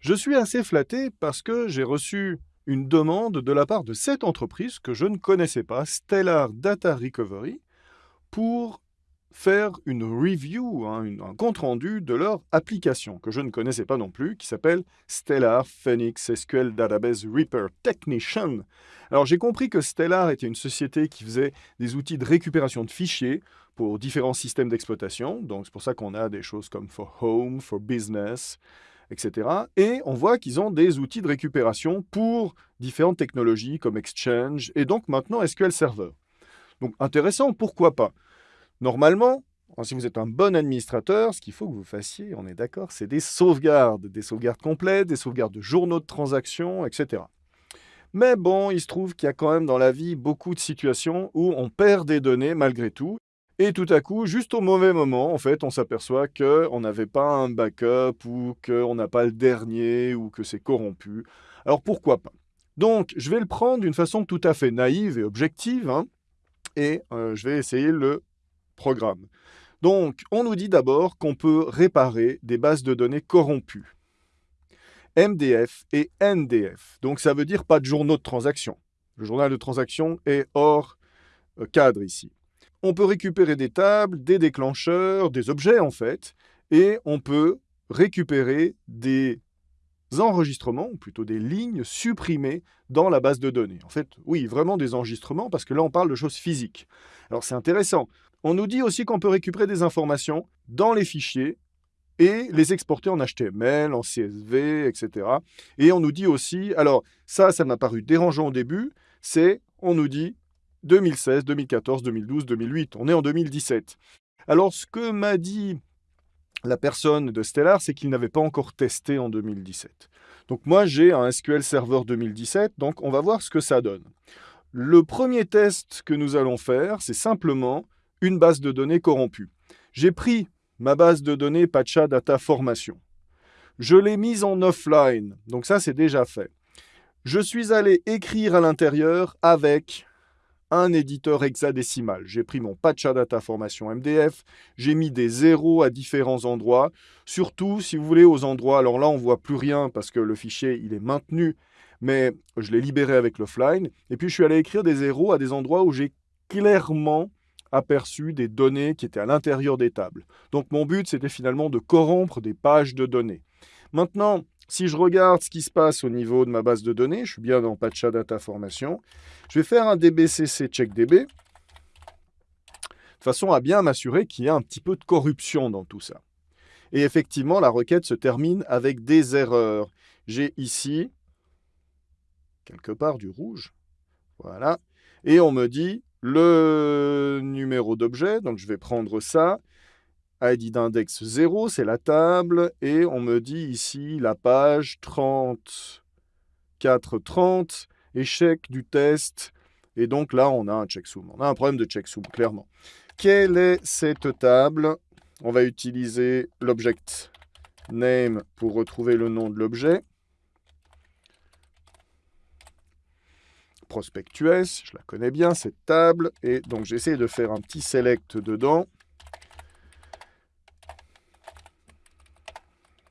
Je suis assez flatté parce que j'ai reçu une demande de la part de cette entreprise que je ne connaissais pas, Stellar Data Recovery, pour faire une review, hein, un compte-rendu de leur application, que je ne connaissais pas non plus, qui s'appelle Stellar Phoenix SQL Database Repair Technician. Alors j'ai compris que Stellar était une société qui faisait des outils de récupération de fichiers pour différents systèmes d'exploitation, donc c'est pour ça qu'on a des choses comme For Home, For Business, etc. Et on voit qu'ils ont des outils de récupération pour différentes technologies comme Exchange et donc maintenant SQL Server. Donc intéressant, pourquoi pas? Normalement, si vous êtes un bon administrateur, ce qu'il faut que vous fassiez, on est d'accord, c'est des sauvegardes, des sauvegardes complètes, des sauvegardes de journaux de transactions, etc. Mais bon, il se trouve qu'il y a quand même dans la vie beaucoup de situations où on perd des données malgré tout. Et tout à coup, juste au mauvais moment, en fait, on s'aperçoit qu'on n'avait pas un backup ou qu'on n'a pas le dernier ou que c'est corrompu. Alors pourquoi pas? Donc, je vais le prendre d'une façon tout à fait naïve et objective, hein, et euh, je vais essayer le programme. Donc, on nous dit d'abord qu'on peut réparer des bases de données corrompues. MDF et NDF. Donc, ça veut dire pas de journaux de transaction. Le journal de transaction est hors euh, cadre ici. On peut récupérer des tables, des déclencheurs, des objets en fait, et on peut récupérer des enregistrements, ou plutôt des lignes supprimées dans la base de données. En fait, oui, vraiment des enregistrements, parce que là, on parle de choses physiques. Alors, c'est intéressant. On nous dit aussi qu'on peut récupérer des informations dans les fichiers et les exporter en HTML, en CSV, etc. Et on nous dit aussi, alors ça, ça m'a paru dérangeant au début, c'est, on nous dit 2016, 2014, 2012, 2008. On est en 2017. Alors, ce que m'a dit la personne de Stellar, c'est qu'il n'avait pas encore testé en 2017. Donc moi, j'ai un SQL Server 2017, donc on va voir ce que ça donne. Le premier test que nous allons faire, c'est simplement une base de données corrompue. J'ai pris ma base de données Pacha Data Formation. Je l'ai mise en offline, donc ça c'est déjà fait. Je suis allé écrire à l'intérieur avec un éditeur hexadécimal. J'ai pris mon Data formation MDF, j'ai mis des zéros à différents endroits, surtout si vous voulez aux endroits, alors là on voit plus rien parce que le fichier il est maintenu, mais je l'ai libéré avec l'offline, et puis je suis allé écrire des zéros à des endroits où j'ai clairement aperçu des données qui étaient à l'intérieur des tables. Donc mon but c'était finalement de corrompre des pages de données. Maintenant, si je regarde ce qui se passe au niveau de ma base de données, je suis bien dans Patcha Data Formation, je vais faire un dbcc checkdb, de façon à bien m'assurer qu'il y a un petit peu de corruption dans tout ça. Et effectivement, la requête se termine avec des erreurs. J'ai ici, quelque part, du rouge. Voilà. Et on me dit le numéro d'objet, donc je vais prendre ça, ID d'index 0, c'est la table, et on me dit ici la page 30, 30, échec du test, et donc là on a un checksum. On a un problème de checksum, clairement. Quelle est cette table? On va utiliser l'object name pour retrouver le nom de l'objet. Prospectus, je la connais bien, cette table, et donc j'essaie de faire un petit select dedans.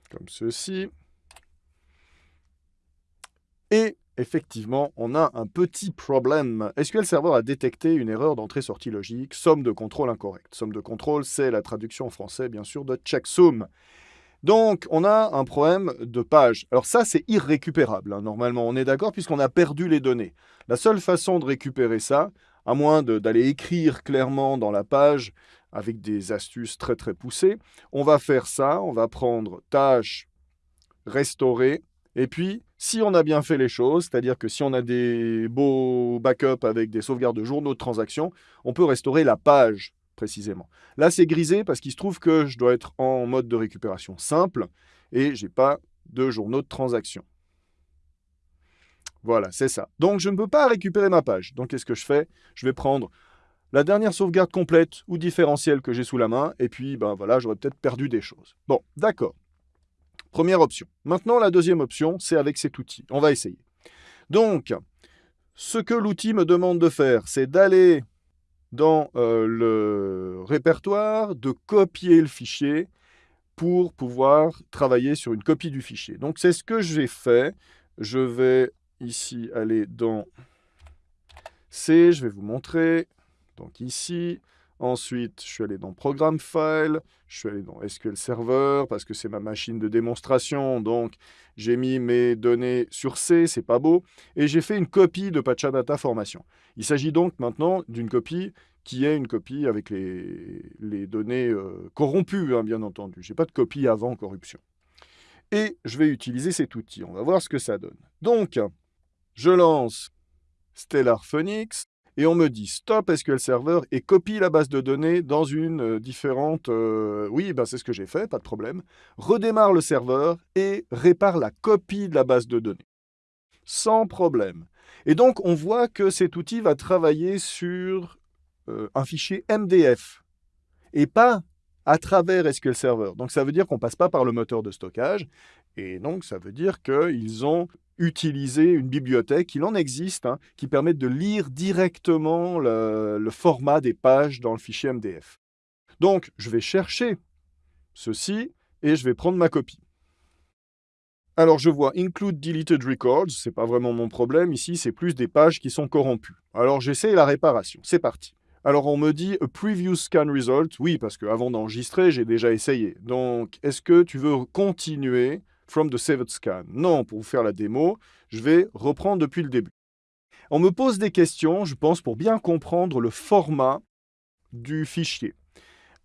Comme ceci. Et effectivement, on a un petit problème. SQL Server a détecté une erreur d'entrée-sortie logique, somme de contrôle incorrecte. Somme de contrôle, c'est la traduction en français, bien sûr, de checksum. Donc, on a un problème de page. Alors ça, c'est irrécupérable, hein. normalement, on est d'accord, puisqu'on a perdu les données. La seule façon de récupérer ça, à moins d'aller écrire clairement dans la page avec des astuces très très poussées. On va faire ça, on va prendre tâche, restaurer, et puis si on a bien fait les choses, c'est-à-dire que si on a des beaux backups avec des sauvegardes de journaux de transactions, on peut restaurer la page précisément. Là c'est grisé parce qu'il se trouve que je dois être en mode de récupération simple et j'ai pas de journaux de transactions. Voilà, c'est ça. Donc je ne peux pas récupérer ma page. Donc qu'est-ce que je fais? Je vais prendre la dernière sauvegarde complète ou différentielle que j'ai sous la main, et puis ben voilà, j'aurais peut-être perdu des choses. Bon, d'accord. Première option. Maintenant, la deuxième option, c'est avec cet outil. On va essayer. Donc, ce que l'outil me demande de faire, c'est d'aller dans euh, le répertoire, de copier le fichier, pour pouvoir travailler sur une copie du fichier. Donc c'est ce que j'ai fait. Je vais ici aller dans C, je vais vous montrer. Donc ici, Ensuite, je suis allé dans Programme File, je suis allé dans SQL Server, parce que c'est ma machine de démonstration, donc j'ai mis mes données sur C, c'est pas beau, et j'ai fait une copie de Pachadata Formation. Il s'agit donc maintenant d'une copie qui est une copie avec les, données euh, corrompues, hein, bien entendu. Je n'ai pas de copie avant corruption. Et je vais utiliser cet outil. On va voir ce que ça donne. Donc, je lance Stellar Phoenix et on me dit stop SQL Server et copie la base de données dans une euh, différente... Euh, oui, ben c'est ce que j'ai fait, pas de problème. Redémarre le serveur et répare la copie de la base de données. Sans problème. Et donc, on voit que cet outil va travailler sur euh, un fichier MDF et pas à travers SQL Server. Donc, ça veut dire qu'on ne passe pas par le moteur de stockage. Et donc, ça veut dire qu'ils ont utiliser une bibliothèque, il en existe, hein, qui permet de lire directement le, format des pages dans le fichier MDF. Donc, je vais chercher ceci et je vais prendre ma copie. Alors, je vois Include Deleted Records, ce n'est pas vraiment mon problème. Ici, c'est plus des pages qui sont corrompues. Alors, j'essaie la réparation. C'est parti. Alors, on me dit « A Preview Scan Result ». Oui, parce qu'avant d'enregistrer, j'ai déjà essayé. Donc, est-ce que tu veux continuer from the saved scan. Non, pour vous faire la démo, je vais reprendre depuis le début. On me pose des questions, je pense, pour bien comprendre le format du fichier.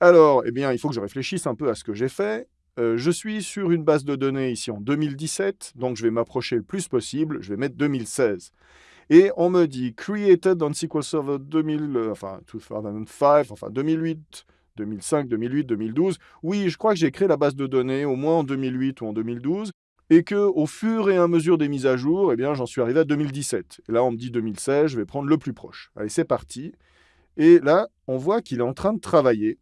Alors, eh bien, il faut que je réfléchisse un peu à ce que j'ai fait. Euh, je suis sur une base de données ici en 2017, donc je vais m'approcher le plus possible, je vais mettre 2016. Et on me dit « created on SQL Server 2000, euh, 2005, enfin 2008, 2005, 2008, 2012. Oui, je crois que j'ai créé la base de données au moins en 2008 ou en 2012, et que au fur et à mesure des mises à jour, eh bien, j'en suis arrivé à 2017. Et là, on me dit 2016, je vais prendre le plus proche. Allez, c'est parti. Et là, on voit qu'il est en train de travailler.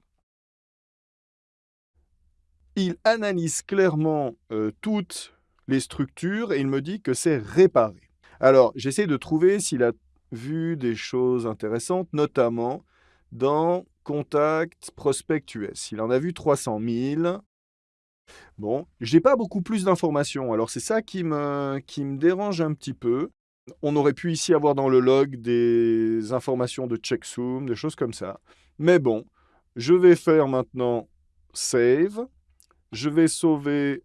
Il analyse clairement euh, toutes les structures et il me dit que c'est réparé. Alors, j'essaie de trouver s'il a vu des choses intéressantes, notamment dans Contact, Prospect US. Il en a vu 300 000. Bon, j'ai pas beaucoup plus d'informations. Alors c'est ça qui me, qui me dérange un petit peu. On aurait pu ici avoir dans le log des informations de checksum, des choses comme ça. Mais bon, je vais faire maintenant save. Je vais sauver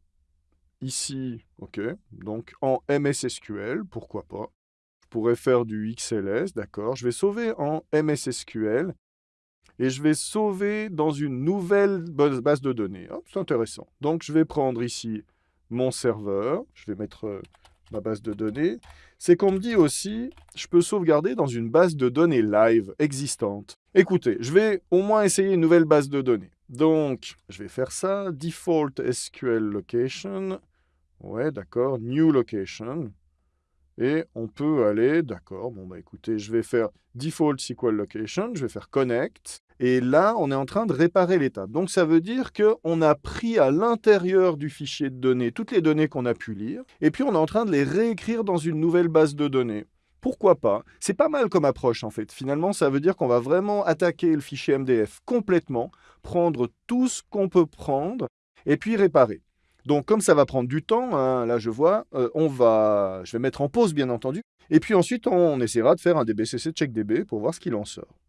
ici, ok, donc en MSSQL, pourquoi pas. Je pourrais faire du XLS, d'accord. Je vais sauver en MSSQL et je vais sauver dans une nouvelle base de données. C'est intéressant. Donc, je vais prendre ici mon serveur. Je vais mettre euh, ma base de données. C'est qu'on me dit aussi, je peux sauvegarder dans une base de données live existante. Écoutez, je vais au moins essayer une nouvelle base de données. Donc, je vais faire ça. Default SQL location. Ouais, d'accord. New location. Et on peut aller, d'accord, bon bah écoutez, je vais faire default SQL location, je vais faire connect, et là, on est en train de réparer l'état. Donc ça veut dire qu'on a pris à l'intérieur du fichier de données toutes les données qu'on a pu lire, et puis on est en train de les réécrire dans une nouvelle base de données. Pourquoi pas? C'est pas mal comme approche en fait. Finalement, ça veut dire qu'on va vraiment attaquer le fichier MDF complètement, prendre tout ce qu'on peut prendre, et puis réparer. Donc, comme ça va prendre du temps, hein, là je vois, euh, on va, je vais mettre en pause bien entendu, et puis ensuite on essaiera de faire un DBCC checkDB pour voir ce qu'il en sort.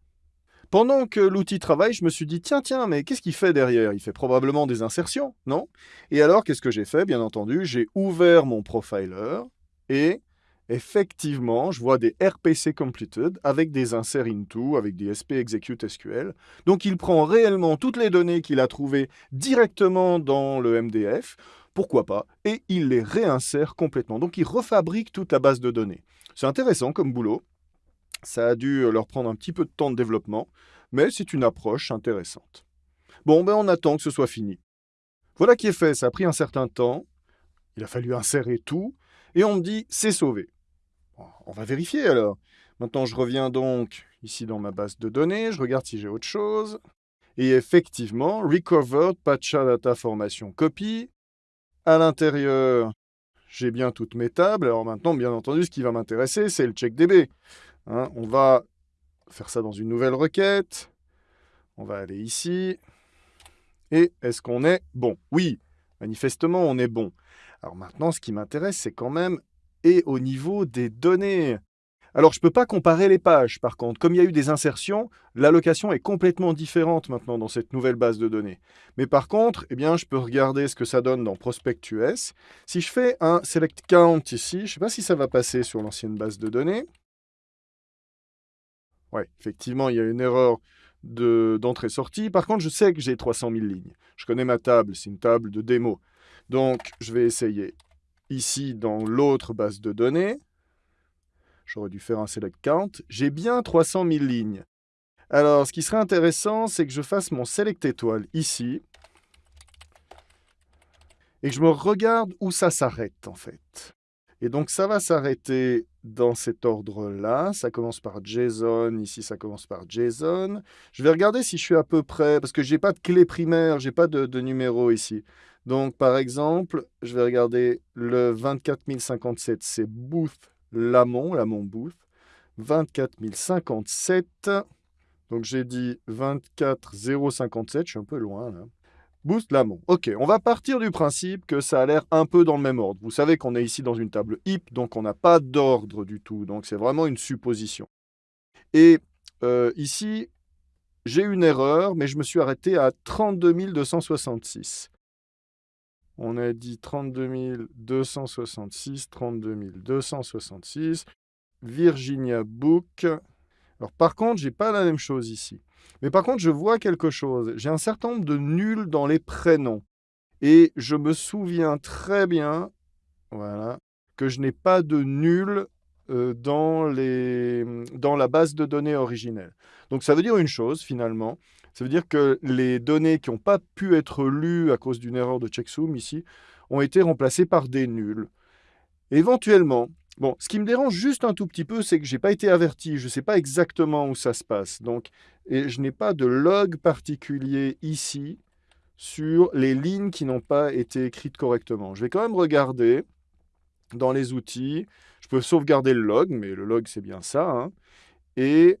Pendant que l'outil travaille, je me suis dit, tiens, tiens, mais qu'est-ce qu'il fait derrière? Il fait probablement des insertions, non? Et alors, qu'est-ce que j'ai fait? Bien entendu, j'ai ouvert mon profiler, et effectivement, je vois des RPC completed avec des inserts into, avec des SP execute SQL. Donc, il prend réellement toutes les données qu'il a trouvées directement dans le MDF, pourquoi pas, et il les réinsère complètement. Donc, il refabrique toute la base de données. C'est intéressant comme boulot. Ça a dû leur prendre un petit peu de temps de développement, mais c'est une approche intéressante. Bon, ben on attend que ce soit fini. Voilà qui est fait, ça a pris un certain temps. Il a fallu insérer tout, et on me dit « c'est sauvé ». On va vérifier alors. Maintenant, je reviens donc ici dans ma base de données, je regarde si j'ai autre chose. Et effectivement, Recovered Data Formation Copy. À l'intérieur, j'ai bien toutes mes tables. Alors maintenant, bien entendu, ce qui va m'intéresser, c'est le checkDB. Hein, on va faire ça dans une nouvelle requête. On va aller ici. Et est-ce qu'on est bon? Oui, manifestement, on est bon. Alors maintenant, ce qui m'intéresse, c'est quand même et au niveau des données. Alors, je ne peux pas comparer les pages, par contre. Comme il y a eu des insertions, l'allocation est complètement différente maintenant dans cette nouvelle base de données. Mais par contre, eh bien, je peux regarder ce que ça donne dans Prospect.us. Si je fais un select count ici, je ne sais pas si ça va passer sur l'ancienne base de données. Oui, effectivement, il y a une erreur d'entrée-sortie. Par contre, je sais que j'ai 300 000 lignes. Je connais ma table, c'est une table de démo. Donc, je vais essayer ici dans l'autre base de données. J'aurais dû faire un select count. J'ai bien 300 000 lignes. Alors, ce qui serait intéressant, c'est que je fasse mon select étoile ici. Et que je me regarde où ça s'arrête, en fait. Et donc, ça va s'arrêter dans cet ordre-là. Ça commence par JSON. Ici, ça commence par JSON. Je vais regarder si je suis à peu près, parce que je n'ai pas de clé primaire, je n'ai pas de, numéro ici. Donc, par exemple, je vais regarder le 24057, c'est Booth Lamont, Lamont Booth. 24057. Donc, j'ai dit 24057, je suis un peu loin là. Booth Lamont. Ok, on va partir du principe que ça a l'air un peu dans le même ordre. Vous savez qu'on est ici dans une table HIP, donc on n'a pas d'ordre du tout. Donc, c'est vraiment une supposition. Et euh, ici, j'ai une erreur, mais je me suis arrêté à 32 266. On a dit 32 266, 32 266. Virginia Book. Alors, par contre, je n'ai pas la même chose ici. Mais par contre, je vois quelque chose. J'ai un certain nombre de nuls dans les prénoms. Et je me souviens très bien voilà, que je n'ai pas de nul euh, dans, les, dans la base de données originelle. Donc ça veut dire une chose finalement, ça veut dire que les données qui n'ont pas pu être lues à cause d'une erreur de checksum ici ont été remplacées par des nuls. Éventuellement, bon, ce qui me dérange juste un tout petit peu, c'est que je n'ai pas été averti, je ne sais pas exactement où ça se passe. Donc, et je n'ai pas de log particulier ici sur les lignes qui n'ont pas été écrites correctement. Je vais quand même regarder dans les outils. Je peux sauvegarder le log, mais le log, c'est bien ça. Hein. Et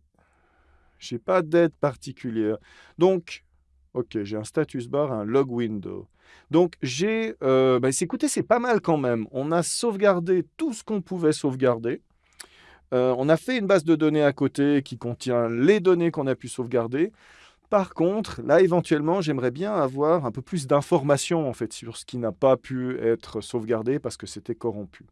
je n'ai pas d'aide particulière. Donc, ok, j'ai un status bar, un log window. Donc, j'ai... Euh, bah, écoutez, c'est pas mal quand même. On a sauvegardé tout ce qu'on pouvait sauvegarder. Euh, on a fait une base de données à côté qui contient les données qu'on a pu sauvegarder. Par contre, là, éventuellement, j'aimerais bien avoir un peu plus d'informations en fait, sur ce qui n'a pas pu être sauvegardé parce que c'était corrompu.